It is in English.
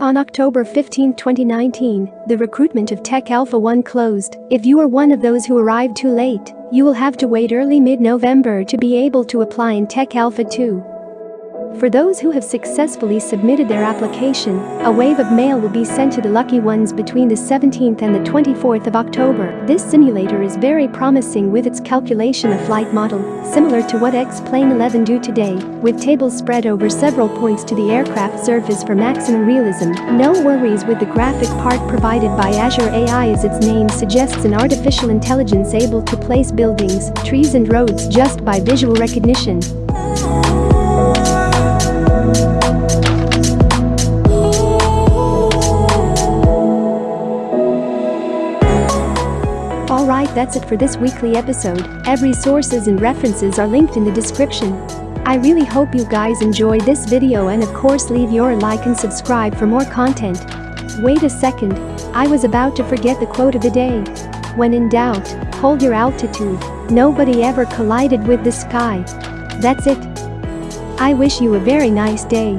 On October 15, 2019, the recruitment of Tech Alpha 1 closed. If you are one of those who arrived too late, you will have to wait early mid-November to be able to apply in Tech Alpha 2. For those who have successfully submitted their application, a wave of mail will be sent to the lucky ones between the 17th and the 24th of October. This simulator is very promising with its calculation of flight model, similar to what X-Plane 11 do today, with tables spread over several points to the aircraft surface for maximum realism. No worries with the graphic part provided by Azure AI as its name suggests an artificial intelligence able to place buildings, trees and roads just by visual recognition. Alright that's it for this weekly episode, every sources and references are linked in the description. I really hope you guys enjoyed this video and of course leave your like and subscribe for more content. Wait a second, I was about to forget the quote of the day. When in doubt, hold your altitude, nobody ever collided with the sky. That's it. I wish you a very nice day.